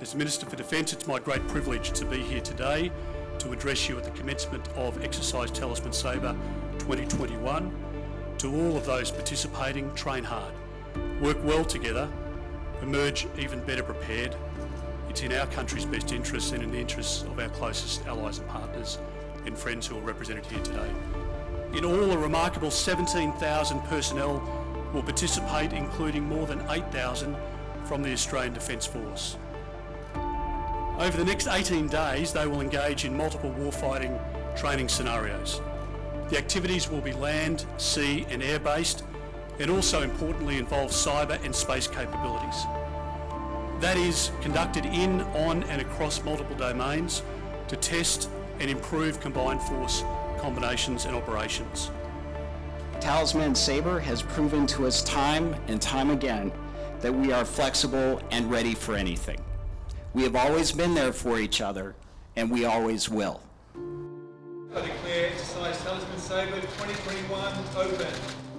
As Minister for Defence, it's my great privilege to be here today to address you at the commencement of Exercise Talisman Sabre 2021. To all of those participating, train hard, work well together, emerge even better prepared. It's in our country's best interests and in the interests of our closest allies and partners and friends who are represented here today. In all, a remarkable 17,000 personnel will participate, including more than 8,000 from the Australian Defence Force. Over the next 18 days, they will engage in multiple warfighting training scenarios. The activities will be land, sea and air-based and also importantly involve cyber and space capabilities. That is conducted in, on and across multiple domains to test and improve combined force combinations and operations. Talisman Sabre has proven to us time and time again that we are flexible and ready for anything. We have always been there for each other, and we always will. Declare Exercise Talisman Sabre 2021 open.